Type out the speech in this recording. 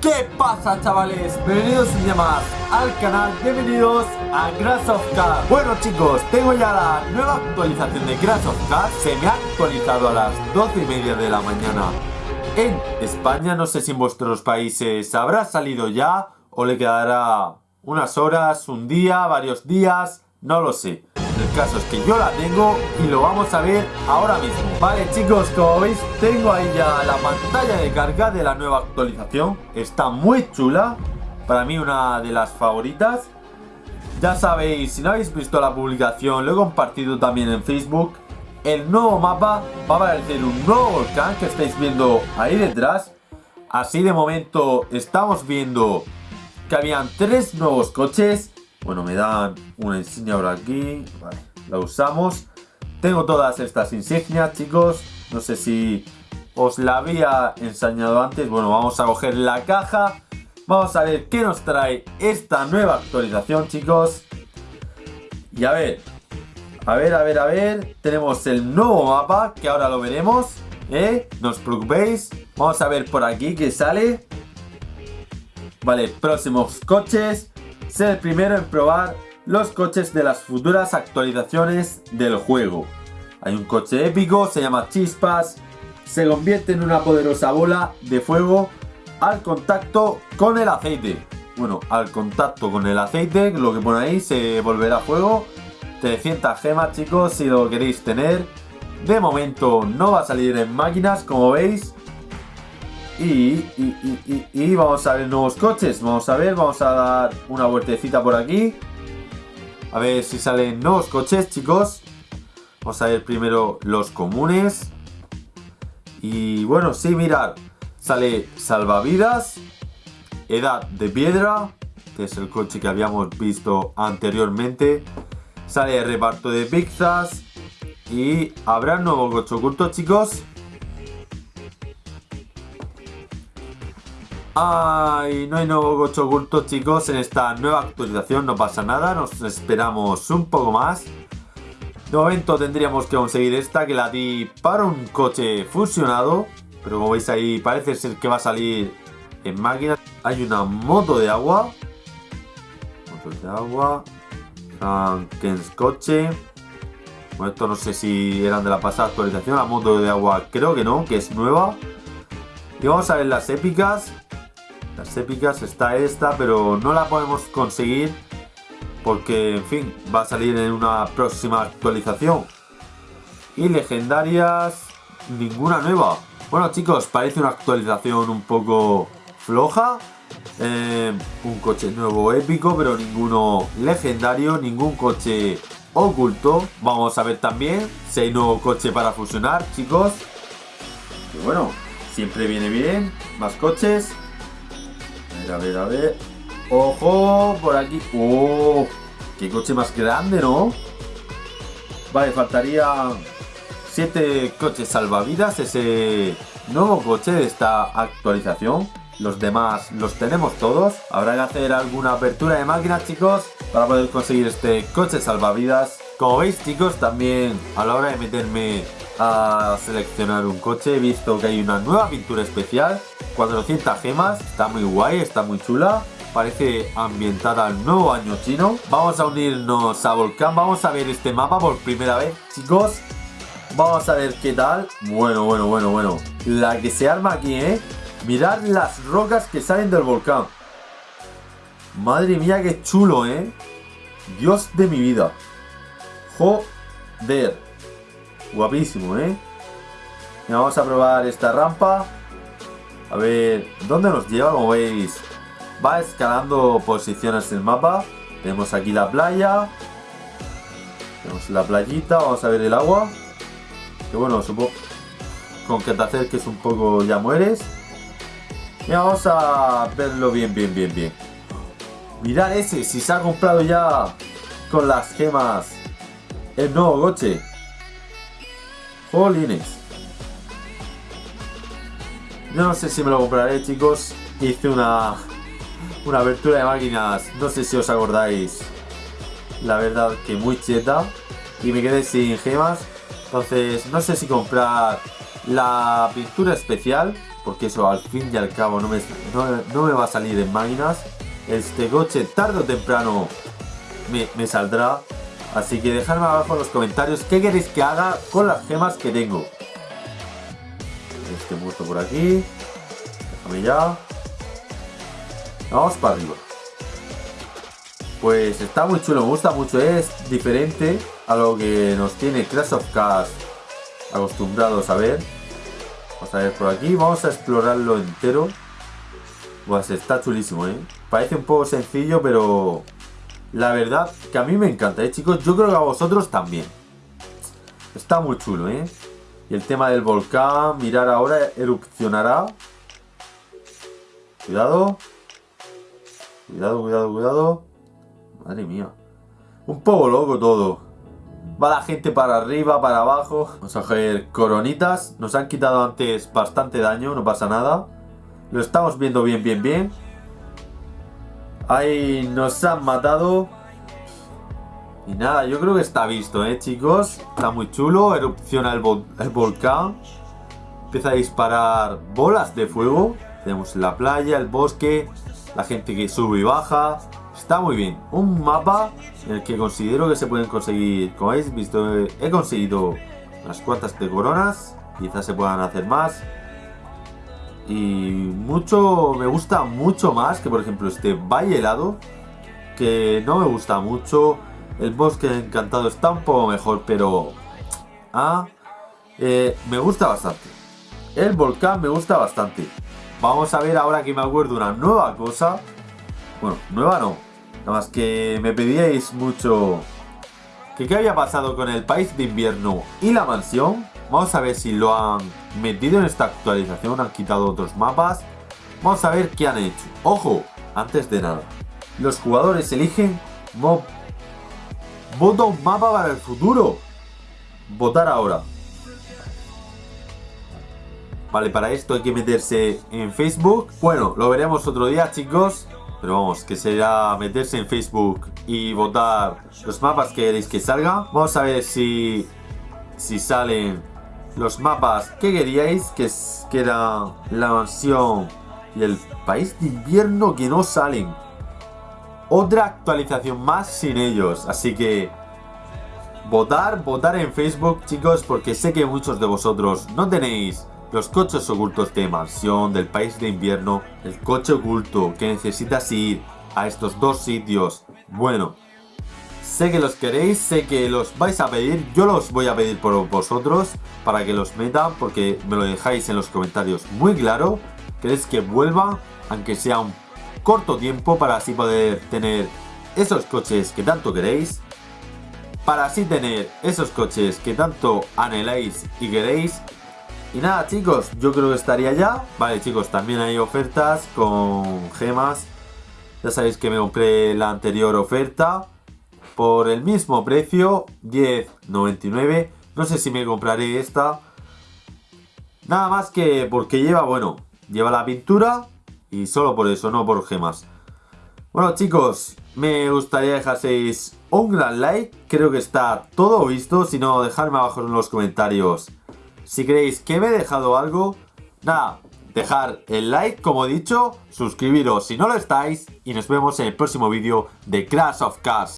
¿Qué pasa chavales? Bienvenidos un día más al canal, bienvenidos a Grass of Cars. Bueno chicos, tengo ya la nueva actualización de Grass of Cars. Se me ha actualizado a las 12 y media de la mañana en España. No sé si en vuestros países habrá salido ya o le quedará unas horas, un día, varios días, no lo sé el caso es que yo la tengo y lo vamos a ver ahora mismo. Vale chicos, como veis tengo ahí ya la pantalla de carga de la nueva actualización. Está muy chula. Para mí una de las favoritas. Ya sabéis, si no habéis visto la publicación, lo he compartido también en Facebook. El nuevo mapa va a aparecer un nuevo volcán que estáis viendo ahí detrás. Así de momento estamos viendo que habían tres nuevos coches bueno, me dan una insignia por aquí. Vale, la usamos. Tengo todas estas insignias, chicos. No sé si os la había enseñado antes. Bueno, vamos a coger la caja. Vamos a ver qué nos trae esta nueva actualización, chicos. Y a ver, a ver, a ver, a ver. Tenemos el nuevo mapa, que ahora lo veremos. ¿Eh? No os preocupéis. Vamos a ver por aquí qué sale. Vale, próximos coches ser el primero en probar los coches de las futuras actualizaciones del juego. Hay un coche épico, se llama Chispas, se convierte en una poderosa bola de fuego al contacto con el aceite. Bueno, al contacto con el aceite, lo que pone ahí, se volverá fuego. 300 gemas, chicos, si lo queréis tener. De momento no va a salir en máquinas, como veis. Y, y, vamos a ver nuevos coches. Vamos a ver, vamos a dar una vueltecita por aquí. A ver si salen nuevos coches, chicos. Vamos a ver primero los comunes. Y bueno, sí, mirad. Sale salvavidas. Edad de piedra. Que es el coche que habíamos visto anteriormente. Sale reparto de pizzas. Y habrá nuevo coche oculto, chicos. Ay, no hay nuevo coche oculto chicos en esta nueva actualización, no pasa nada, nos esperamos un poco más. De momento tendríamos que conseguir esta que la di para un coche fusionado, pero como veis ahí parece ser que va a salir en máquina. Hay una moto de agua, moto de agua, Franken's coche. Bueno, esto no sé si eran de la pasada actualización, la moto de agua creo que no, que es nueva. Y vamos a ver las épicas. Las épicas está esta, pero no la podemos conseguir porque, en fin, va a salir en una próxima actualización. Y legendarias, ninguna nueva. Bueno chicos, parece una actualización un poco floja. Eh, un coche nuevo épico, pero ninguno legendario, ningún coche oculto. Vamos a ver también si hay nuevo coche para fusionar, chicos. Bueno, siempre viene bien, más coches a ver, a ver. ¡Ojo! Por aquí. ¡Oh! ¡Qué coche más grande, ¿no? Vale, faltaría 7 coches salvavidas. Ese nuevo coche de esta actualización. Los demás los tenemos todos. Habrá que hacer alguna apertura de máquinas, chicos, para poder conseguir este coche salvavidas. Como veis, chicos, también a la hora de meterme a seleccionar un coche he visto que hay una nueva pintura especial. 400 gemas, está muy guay, está muy chula. Parece ambientada al nuevo año chino. Vamos a unirnos a Volcán, vamos a ver este mapa por primera vez chicos. Vamos a ver qué tal. Bueno, bueno, bueno, bueno. La que se arma aquí, eh mirad las rocas que salen del volcán. Madre mía, qué chulo, eh Dios de mi vida joder Guapísimo, ¿eh? vamos a probar esta rampa. A ver, ¿dónde nos lleva? Como veis, va escalando posiciones el mapa. Tenemos aquí la playa. Tenemos la playita, vamos a ver el agua. Que bueno, supongo con que te acerques un poco ya mueres. Y vamos a verlo bien, bien, bien, bien. Mirad ese, si se ha comprado ya con las gemas el nuevo coche. Jolines. No sé si me lo compraré, chicos. Hice una, una abertura de máquinas, no sé si os acordáis. La verdad que muy cheta. Y me quedé sin gemas. Entonces, no sé si comprar la pintura especial. porque eso al fin y al cabo no me, no, me va a salir en máquinas. Este coche tarde o temprano me, me saldrá. Así que dejadme abajo en los comentarios qué queréis que haga con las gemas que tengo. Este muerto por aquí. Déjame ya. Vamos para arriba. Pues está muy chulo, me gusta mucho, es diferente a lo que nos tiene Crash of Cars acostumbrados a ver. Vamos a ver por aquí, vamos a explorarlo entero. Pues está chulísimo, ¿eh? Parece un poco sencillo, pero la verdad que a mí me encanta, ¿eh, chicos? Yo creo que a vosotros también. Está muy chulo, ¿eh? Y el tema del volcán, mirar ahora, erupcionará. Cuidado. Cuidado, cuidado, cuidado. Madre mía. Un poco loco todo. Va la gente para arriba, para abajo. Vamos a coger coronitas. Nos han quitado antes bastante daño, no pasa nada. Lo estamos viendo bien, bien, bien. Ahí nos han matado. Y nada, yo creo que está visto, ¿eh, chicos? Está muy chulo. Erupciona el, volcán. Empieza a disparar bolas de fuego. Tenemos la playa, el bosque, la gente que sube y baja. Está muy bien. Un mapa en el que considero que se pueden conseguir, como habéis visto, he conseguido unas cuantas de coronas. Quizás se puedan hacer más. Y mucho, me gusta mucho más que por ejemplo este valle helado. Que no me gusta mucho. El bosque encantado está un poco mejor, pero... Ah, eh, me gusta bastante. El volcán me gusta bastante. Vamos a ver ahora que me acuerdo una nueva cosa. Bueno, nueva no, Nada más que me pedíais mucho que qué había pasado con el país de invierno y la mansión. Vamos a ver si lo han metido en esta actualización, han quitado otros mapas. Vamos a ver qué han hecho. Ojo, antes de nada. Los jugadores eligen mob. Vota un mapa para el futuro. Votar ahora. Vale, para esto hay que meterse en Facebook. Bueno, lo veremos otro día, chicos. Pero vamos, que será meterse en Facebook y votar los mapas que queréis que salga. Vamos a ver si, si salen los mapas que queríais, que, que era la mansión y el país de invierno que no salen. Otra actualización más sin ellos, así que votar, votar en Facebook chicos, porque sé que muchos de vosotros no tenéis los coches ocultos de mansión, del país de invierno, el coche oculto que necesitas ir a estos dos sitios. Bueno, sé que los queréis, sé que los vais a pedir, yo los voy a pedir por vosotros para que los metan porque me lo dejáis en los comentarios muy claro. Queréis que vuelva, aunque sea un corto tiempo para así poder tener esos coches que tanto queréis. Para así tener esos coches que tanto anheláis y queréis y nada chicos, yo creo que estaría ya. Vale chicos, también hay ofertas con gemas. Ya sabéis que me compré la anterior oferta por el mismo precio, 10.99. No sé si me compraré esta. Nada más que porque lleva, bueno, lleva la pintura y solo por eso, no por gemas. Bueno chicos, me gustaría dejaseis un gran like. Creo que está todo visto. Si no, dejadme abajo en los comentarios si creéis que me he dejado algo, nada, dejar el like, como he dicho, suscribiros si no lo estáis y nos vemos en el próximo vídeo de Crash of Cars.